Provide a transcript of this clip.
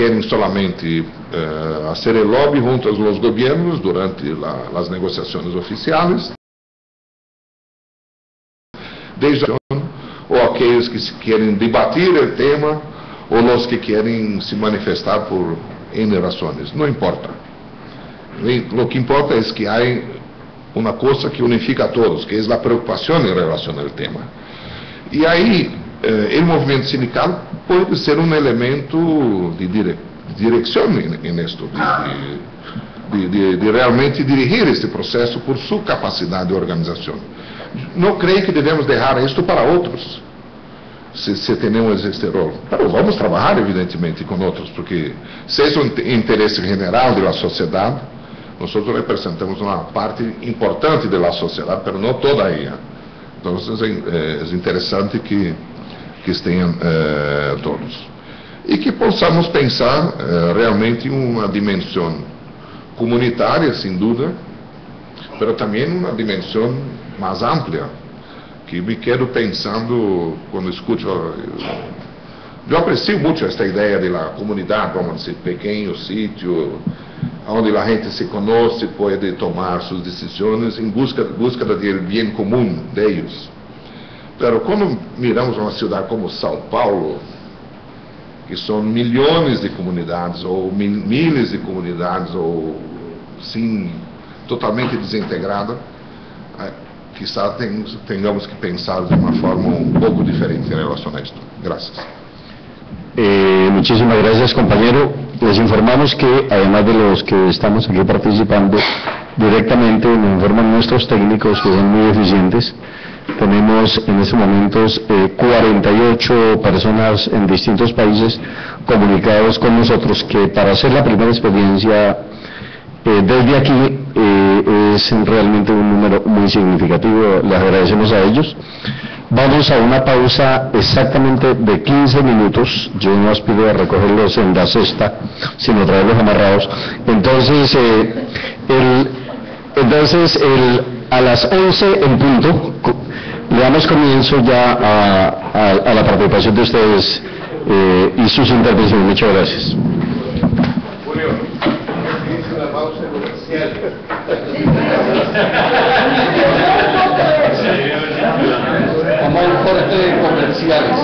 querem solamente eh, hacer el lobby junto a los gobiernos durante la- las negociaciones oficiales, desde ou aqueles que querem debater o tema, ou os que querem se manifestar por N razões. Não importa. O que importa é que há uma coisa que unifica a todos, que é a preocupação em relação ao tema. E aí, eh, o movimento sindical pode ser um elemento de dire direção nisto, de, de, de, de realmente dirigir este processo por sua capacidade de organização. Não creio que devemos deixar isto para outros, se, se temos este rol. Mas vamos trabalhar, evidentemente, com outros, porque se é um interesse geral da sociedade, nós representamos uma parte importante da sociedade, mas não toda ela. Então, é, é interessante que, que estejam eh, todos. E que possamos pensar eh, realmente em uma dimensão comunitária, sem dúvida, mas também uma dimensão mais ampla, que me quedo pensando quando escuto. Eu aprecio muito esta ideia da comunidade, vamos dizer, pequeno sítio, onde a gente se conhece, pode tomar suas decisões em busca, busca do bem comum deles. Mas quando miramos uma cidade como São Paulo, que são milhões de comunidades, ou mil, milhares de comunidades, ou sim, totalmente desintegrada, eh, quizá tenhamos que pensar de uma forma um pouco diferente em relação a isto. Graças. Eh, muchísimas gracias, compañero. Les informamos que, además de los que estamos aquí participando directamente, nos informan nuestros técnicos que son muy eficientes. Tenemos en estos momentos eh, 48 personas en distintos países comunicados con nosotros que para hacer la primera experiencia eh, desde aquí eh, es realmente un número muy significativo. Les agradecemos a ellos. Vamos a una pausa exactamente de 15 minutos. Yo no os pido a recogerlos en la cesta, sino traerlos amarrados. Entonces, eh, el, entonces el, a las 11 en punto, le damos comienzo ya a, a- a la participación de ustedes eh, y sus intervenciones. Muchas gracias. Vamos a un corte de comerciales.